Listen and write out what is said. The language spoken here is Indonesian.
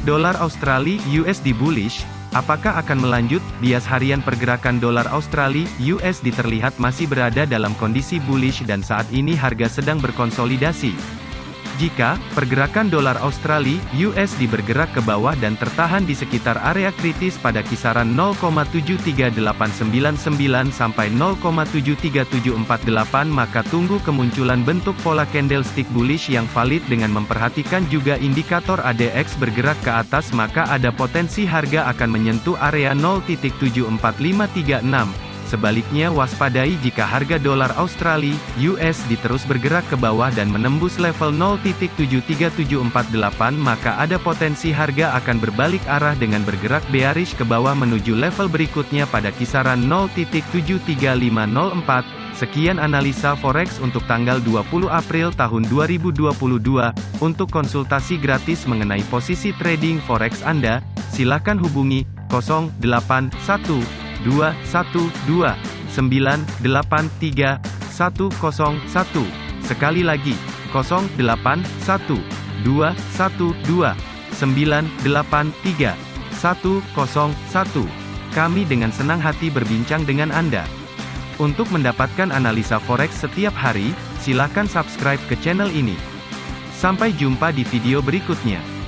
Dolar Australia USD bullish, apakah akan melanjut? Bias harian pergerakan dolar Australia USD terlihat masih berada dalam kondisi bullish dan saat ini harga sedang berkonsolidasi. Jika pergerakan dolar Australia USD bergerak ke bawah dan tertahan di sekitar area kritis pada kisaran 0,73899 sampai 0,73748 maka tunggu kemunculan bentuk pola candlestick bullish yang valid dengan memperhatikan juga indikator ADX bergerak ke atas maka ada potensi harga akan menyentuh area 0.74536 Sebaliknya waspadai jika harga dolar Australia, USD terus bergerak ke bawah dan menembus level 0.73748 maka ada potensi harga akan berbalik arah dengan bergerak bearish ke bawah menuju level berikutnya pada kisaran 0.73504. Sekian analisa forex untuk tanggal 20 April tahun 2022. Untuk konsultasi gratis mengenai posisi trading forex Anda, silakan hubungi 081 dua satu dua sembilan delapan tiga satu satu sekali lagi kosong delapan satu dua satu dua sembilan delapan tiga satu satu kami dengan senang hati berbincang dengan Anda. Untuk mendapatkan analisa forex setiap hari, silakan subscribe ke channel ini. Sampai jumpa di video berikutnya.